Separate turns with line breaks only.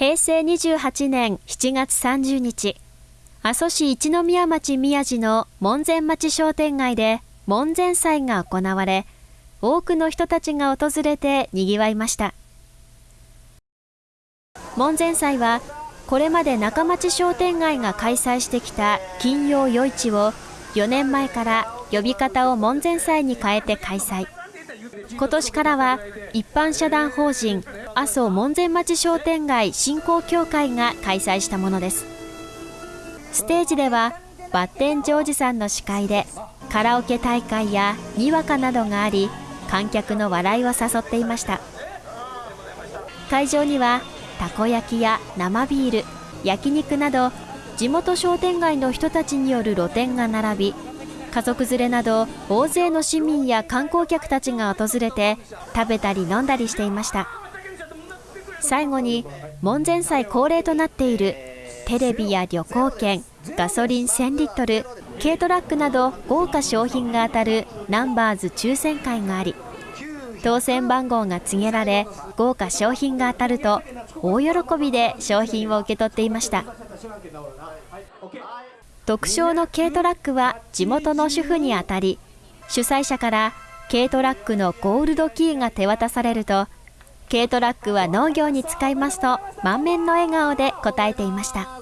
平成28年7月30日、阿蘇市一宮町宮地の門前町商店街で門前祭が行われ、多くの人たちが訪れて賑わいました。門前祭は、これまで中町商店街が開催してきた金曜夜市を4年前から呼び方を門前祭に変えて開催。今年からは一般社団法人阿蘇門前町商店街振興協会が開催したものです。ステージではバッテンジョージさんの司会でカラオケ大会やにわかなどがあり観客の笑いを誘っていました。会場にはたこ焼きや生ビール焼肉など地元商店街の人たちによる露店が並び家族連れなど大勢の市民や観光客たちが訪れて食べたり飲んだりしていました。最後に門前祭恒例となっているテレビや旅行券ガソリン1000リットル軽トラックなど豪華商品が当たるナンバーズ抽選会があり当選番号が告げられ豪華商品が当たると大喜びで商品を受け取っていました。特賞の軽トラックは地元の主婦に当たり主催者から軽トラックのゴールドキーが手渡されると軽トラックは農業に使いますと満面の笑顔で答えていました。